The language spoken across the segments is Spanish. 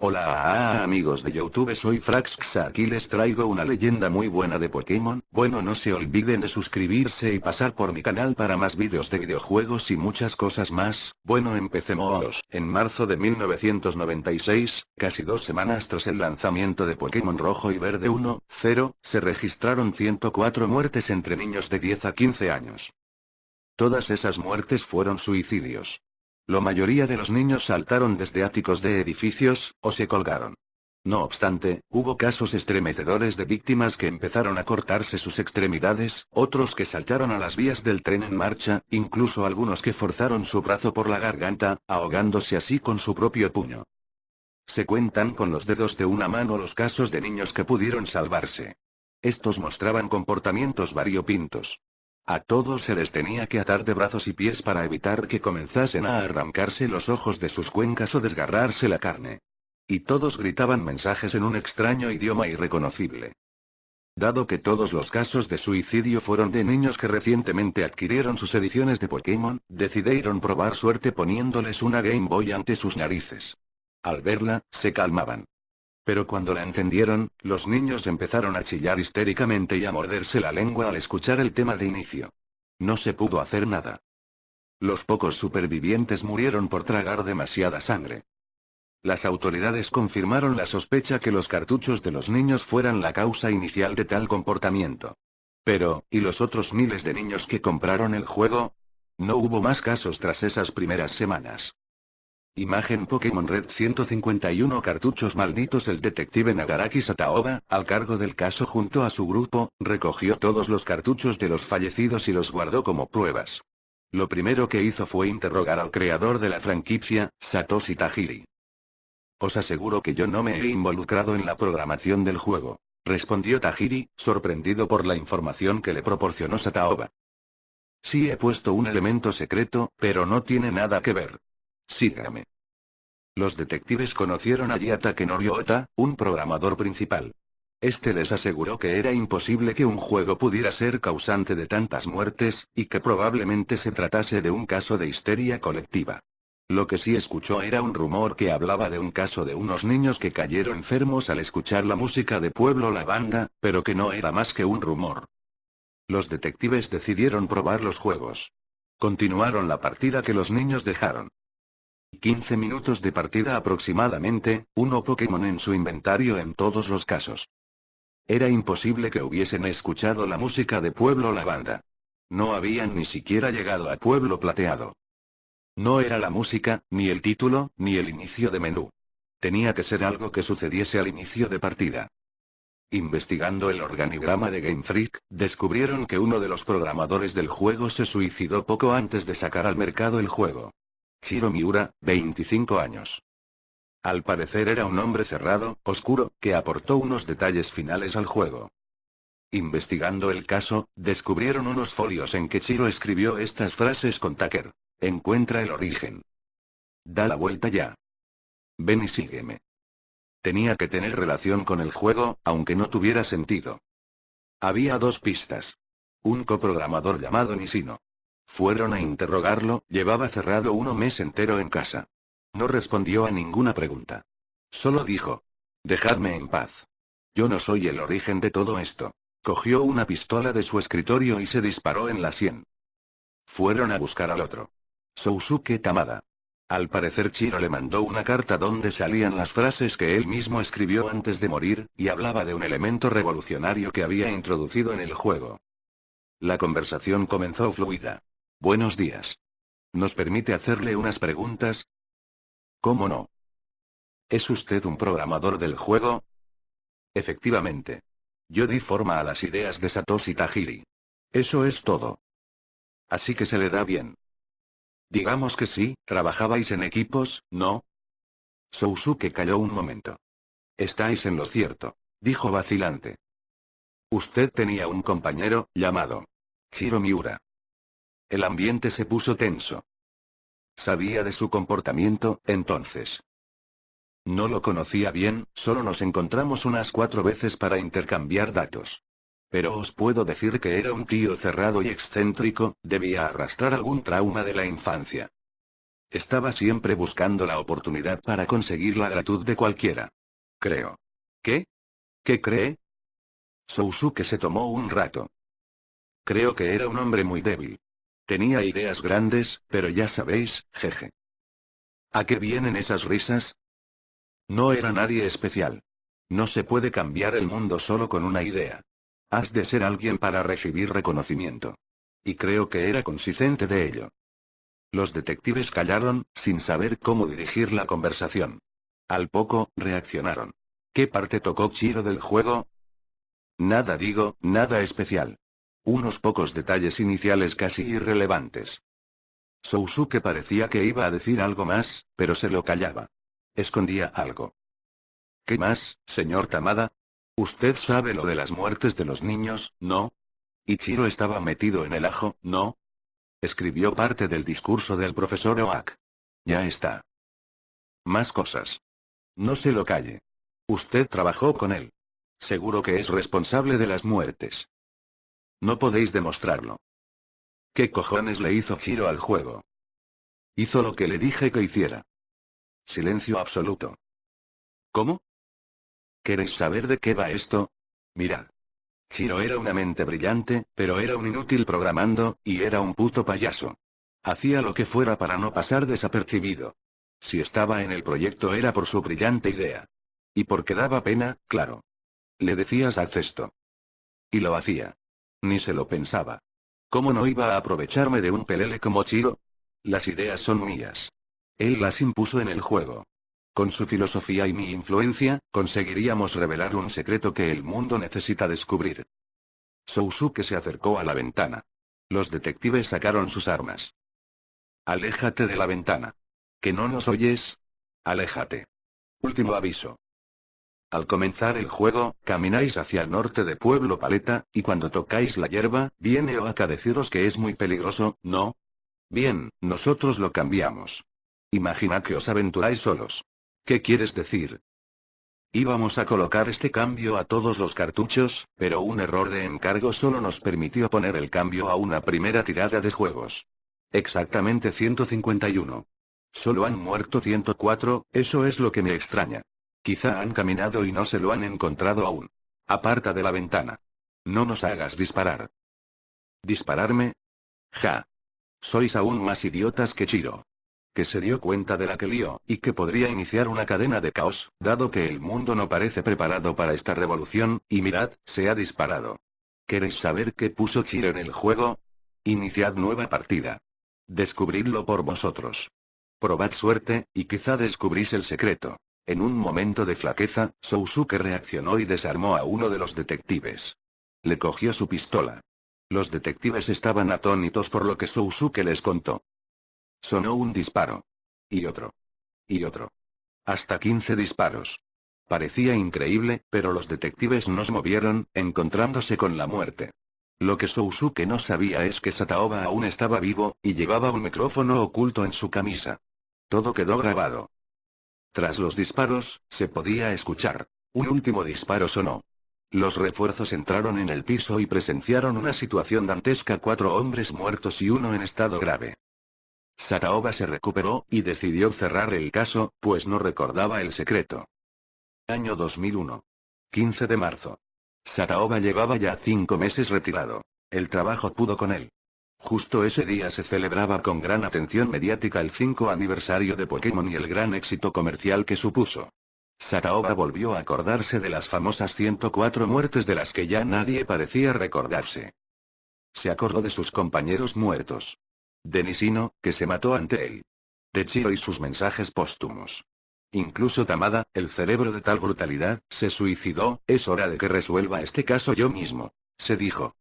Hola ah, amigos de Youtube soy Fraxxa aquí les traigo una leyenda muy buena de Pokémon, bueno no se olviden de suscribirse y pasar por mi canal para más vídeos de videojuegos y muchas cosas más, bueno empecemos. En marzo de 1996, casi dos semanas tras el lanzamiento de Pokémon Rojo y Verde 1, 0, se registraron 104 muertes entre niños de 10 a 15 años. Todas esas muertes fueron suicidios. La mayoría de los niños saltaron desde áticos de edificios, o se colgaron. No obstante, hubo casos estremecedores de víctimas que empezaron a cortarse sus extremidades, otros que saltaron a las vías del tren en marcha, incluso algunos que forzaron su brazo por la garganta, ahogándose así con su propio puño. Se cuentan con los dedos de una mano los casos de niños que pudieron salvarse. Estos mostraban comportamientos variopintos. A todos se les tenía que atar de brazos y pies para evitar que comenzasen a arrancarse los ojos de sus cuencas o desgarrarse la carne. Y todos gritaban mensajes en un extraño idioma irreconocible. Dado que todos los casos de suicidio fueron de niños que recientemente adquirieron sus ediciones de Pokémon, decidieron probar suerte poniéndoles una Game Boy ante sus narices. Al verla, se calmaban. Pero cuando la encendieron, los niños empezaron a chillar histéricamente y a morderse la lengua al escuchar el tema de inicio. No se pudo hacer nada. Los pocos supervivientes murieron por tragar demasiada sangre. Las autoridades confirmaron la sospecha que los cartuchos de los niños fueran la causa inicial de tal comportamiento. Pero, ¿y los otros miles de niños que compraron el juego? No hubo más casos tras esas primeras semanas. Imagen Pokémon Red 151 cartuchos malditos El detective Nagaraki Sataoba, al cargo del caso junto a su grupo, recogió todos los cartuchos de los fallecidos y los guardó como pruebas. Lo primero que hizo fue interrogar al creador de la franquicia, Satoshi Tajiri. Os aseguro que yo no me he involucrado en la programación del juego, respondió Tajiri, sorprendido por la información que le proporcionó Sataoba. Sí he puesto un elemento secreto, pero no tiene nada que ver. Sígame. Los detectives conocieron a Yatake Noriota, un programador principal. Este les aseguró que era imposible que un juego pudiera ser causante de tantas muertes, y que probablemente se tratase de un caso de histeria colectiva. Lo que sí escuchó era un rumor que hablaba de un caso de unos niños que cayeron enfermos al escuchar la música de Pueblo La Banda, pero que no era más que un rumor. Los detectives decidieron probar los juegos. Continuaron la partida que los niños dejaron. 15 minutos de partida aproximadamente, uno Pokémon en su inventario en todos los casos. Era imposible que hubiesen escuchado la música de Pueblo La Banda. No habían ni siquiera llegado a Pueblo Plateado. No era la música, ni el título, ni el inicio de menú. Tenía que ser algo que sucediese al inicio de partida. Investigando el organigrama de Game Freak, descubrieron que uno de los programadores del juego se suicidó poco antes de sacar al mercado el juego. Shiro Miura, 25 años. Al parecer era un hombre cerrado, oscuro, que aportó unos detalles finales al juego. Investigando el caso, descubrieron unos folios en que Chiro escribió estas frases con Tucker. Encuentra el origen. Da la vuelta ya. Ven y sígueme. Tenía que tener relación con el juego, aunque no tuviera sentido. Había dos pistas. Un coprogramador llamado Nisino. Fueron a interrogarlo, llevaba cerrado uno mes entero en casa. No respondió a ninguna pregunta. Solo dijo. Dejadme en paz. Yo no soy el origen de todo esto. Cogió una pistola de su escritorio y se disparó en la sien. Fueron a buscar al otro. Sousuke Tamada. Al parecer Chiro le mandó una carta donde salían las frases que él mismo escribió antes de morir, y hablaba de un elemento revolucionario que había introducido en el juego. La conversación comenzó fluida. Buenos días. ¿Nos permite hacerle unas preguntas? ¿Cómo no? ¿Es usted un programador del juego? Efectivamente. Yo di forma a las ideas de Satoshi Tajiri. Eso es todo. Así que se le da bien. Digamos que sí, trabajabais en equipos, ¿no? Sousuke calló un momento. Estáis en lo cierto, dijo vacilante. Usted tenía un compañero, llamado Chiro Miura. El ambiente se puso tenso. Sabía de su comportamiento, entonces. No lo conocía bien, solo nos encontramos unas cuatro veces para intercambiar datos. Pero os puedo decir que era un tío cerrado y excéntrico, debía arrastrar algún trauma de la infancia. Estaba siempre buscando la oportunidad para conseguir la gratitud de cualquiera. Creo. ¿Qué? ¿Qué cree? Sousuke se tomó un rato. Creo que era un hombre muy débil. Tenía ideas grandes, pero ya sabéis, jeje. ¿A qué vienen esas risas? No era nadie especial. No se puede cambiar el mundo solo con una idea. Has de ser alguien para recibir reconocimiento. Y creo que era consciente de ello. Los detectives callaron, sin saber cómo dirigir la conversación. Al poco, reaccionaron. ¿Qué parte tocó Chiro del juego? Nada digo, nada especial. Unos pocos detalles iniciales casi irrelevantes. Sousuke parecía que iba a decir algo más, pero se lo callaba. Escondía algo. ¿Qué más, señor Tamada? Usted sabe lo de las muertes de los niños, ¿no? Ichiro estaba metido en el ajo, ¿no? Escribió parte del discurso del profesor Oak. Ya está. Más cosas. No se lo calle. Usted trabajó con él. Seguro que es responsable de las muertes. No podéis demostrarlo. ¿Qué cojones le hizo Chiro al juego? Hizo lo que le dije que hiciera. Silencio absoluto. ¿Cómo? ¿Queréis saber de qué va esto? Mirad. Chiro era una mente brillante, pero era un inútil programando, y era un puto payaso. Hacía lo que fuera para no pasar desapercibido. Si estaba en el proyecto era por su brillante idea. Y porque daba pena, claro. Le decías al cesto. Y lo hacía. Ni se lo pensaba. ¿Cómo no iba a aprovecharme de un pelele como Chiro? Las ideas son mías. Él las impuso en el juego. Con su filosofía y mi influencia, conseguiríamos revelar un secreto que el mundo necesita descubrir. Sousuke se acercó a la ventana. Los detectives sacaron sus armas. Aléjate de la ventana. ¿Que no nos oyes? Aléjate. Último aviso. Al comenzar el juego, camináis hacia el norte de Pueblo Paleta, y cuando tocáis la hierba, viene Oaka a deciros que es muy peligroso, ¿no? Bien, nosotros lo cambiamos. Imagina que os aventuráis solos. ¿Qué quieres decir? Íbamos a colocar este cambio a todos los cartuchos, pero un error de encargo solo nos permitió poner el cambio a una primera tirada de juegos. Exactamente 151. Solo han muerto 104, eso es lo que me extraña. Quizá han caminado y no se lo han encontrado aún. Aparta de la ventana. No nos hagas disparar. ¿Dispararme? Ja. Sois aún más idiotas que Chiro que se dio cuenta de la que lió, y que podría iniciar una cadena de caos, dado que el mundo no parece preparado para esta revolución, y mirad, se ha disparado. ¿Queréis saber qué puso Chiro en el juego? Iniciad nueva partida. Descubridlo por vosotros. Probad suerte, y quizá descubrís el secreto. En un momento de flaqueza, Sousuke reaccionó y desarmó a uno de los detectives. Le cogió su pistola. Los detectives estaban atónitos por lo que Sousuke les contó. Sonó un disparo. Y otro. Y otro. Hasta 15 disparos. Parecía increíble, pero los detectives no se movieron, encontrándose con la muerte. Lo que Sousuke no sabía es que Sataoba aún estaba vivo, y llevaba un micrófono oculto en su camisa. Todo quedó grabado. Tras los disparos, se podía escuchar. Un último disparo sonó. Los refuerzos entraron en el piso y presenciaron una situación dantesca cuatro hombres muertos y uno en estado grave. Sataoba se recuperó, y decidió cerrar el caso, pues no recordaba el secreto. Año 2001. 15 de marzo. Sataoba llevaba ya cinco meses retirado. El trabajo pudo con él. Justo ese día se celebraba con gran atención mediática el 5 aniversario de Pokémon y el gran éxito comercial que supuso. Sataoba volvió a acordarse de las famosas 104 muertes de las que ya nadie parecía recordarse. Se acordó de sus compañeros muertos. De Nisino, que se mató ante él. De Chiro y sus mensajes póstumos. Incluso Tamada, el cerebro de tal brutalidad, se suicidó, es hora de que resuelva este caso yo mismo. Se dijo.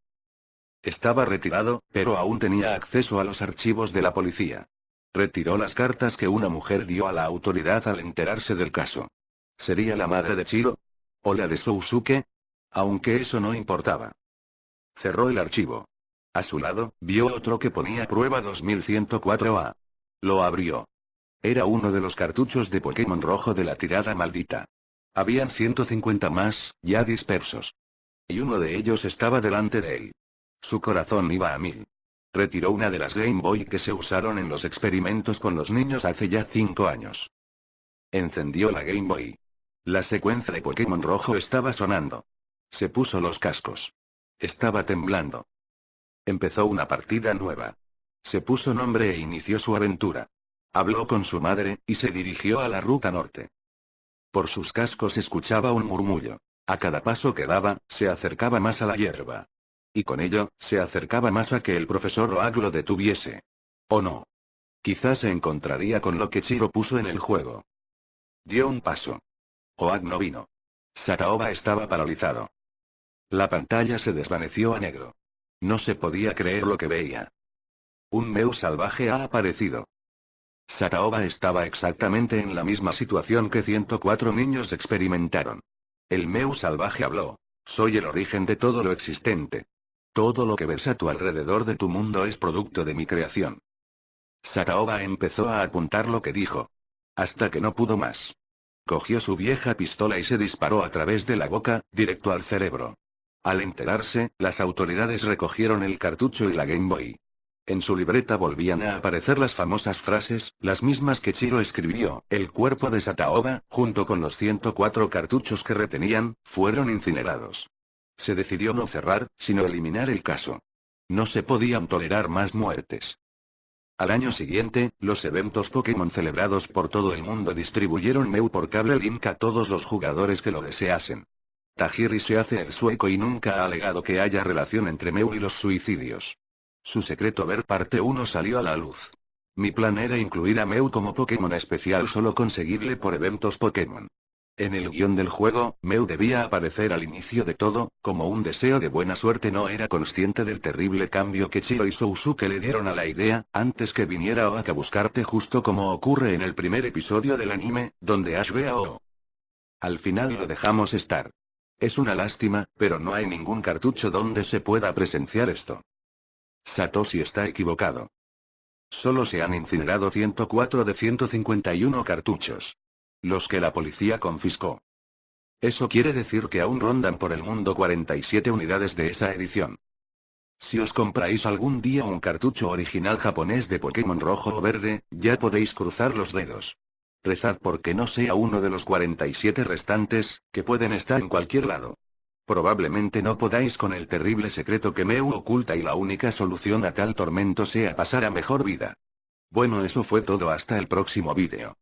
Estaba retirado, pero aún tenía acceso a los archivos de la policía. Retiró las cartas que una mujer dio a la autoridad al enterarse del caso. ¿Sería la madre de Chiro? ¿O la de Sousuke? Aunque eso no importaba. Cerró el archivo. A su lado, vio otro que ponía prueba 2104A. Lo abrió. Era uno de los cartuchos de Pokémon rojo de la tirada maldita. Habían 150 más, ya dispersos. Y uno de ellos estaba delante de él. Su corazón iba a mil. Retiró una de las Game Boy que se usaron en los experimentos con los niños hace ya 5 años. Encendió la Game Boy. La secuencia de Pokémon rojo estaba sonando. Se puso los cascos. Estaba temblando. Empezó una partida nueva. Se puso nombre e inició su aventura. Habló con su madre, y se dirigió a la ruta norte. Por sus cascos escuchaba un murmullo. A cada paso que daba, se acercaba más a la hierba. Y con ello, se acercaba más a que el profesor Oag lo detuviese. ¿O no? Quizás se encontraría con lo que Chiro puso en el juego. Dio un paso. Oag no vino. Sataoba estaba paralizado. La pantalla se desvaneció a negro. No se podía creer lo que veía. Un Meu salvaje ha aparecido. Sataoba estaba exactamente en la misma situación que 104 niños experimentaron. El Meu salvaje habló. Soy el origen de todo lo existente. Todo lo que ves a tu alrededor de tu mundo es producto de mi creación. Sataoba empezó a apuntar lo que dijo. Hasta que no pudo más. Cogió su vieja pistola y se disparó a través de la boca, directo al cerebro. Al enterarse, las autoridades recogieron el cartucho y la Game Boy. En su libreta volvían a aparecer las famosas frases, las mismas que Chiro escribió, el cuerpo de Sataoba, junto con los 104 cartuchos que retenían, fueron incinerados. Se decidió no cerrar, sino eliminar el caso. No se podían tolerar más muertes. Al año siguiente, los eventos Pokémon celebrados por todo el mundo distribuyeron Meu por cable link a todos los jugadores que lo deseasen. Tajiri se hace el sueco y nunca ha alegado que haya relación entre Meu y los suicidios. Su secreto ver parte 1 salió a la luz. Mi plan era incluir a Meu como Pokémon especial solo conseguirle por eventos Pokémon. En el guion del juego, Meu debía aparecer al inicio de todo, como un deseo de buena suerte no era consciente del terrible cambio que Chiro y Sousuke le dieron a la idea, antes que viniera Oak a buscarte justo como ocurre en el primer episodio del anime, donde Ash ve a O. Al final lo dejamos estar. Es una lástima, pero no hay ningún cartucho donde se pueda presenciar esto. Satoshi está equivocado. Solo se han incinerado 104 de 151 cartuchos. Los que la policía confiscó. Eso quiere decir que aún rondan por el mundo 47 unidades de esa edición. Si os compráis algún día un cartucho original japonés de Pokémon rojo o verde, ya podéis cruzar los dedos. Rezad porque no sea uno de los 47 restantes, que pueden estar en cualquier lado. Probablemente no podáis con el terrible secreto que Meu oculta y la única solución a tal tormento sea pasar a mejor vida. Bueno eso fue todo hasta el próximo vídeo.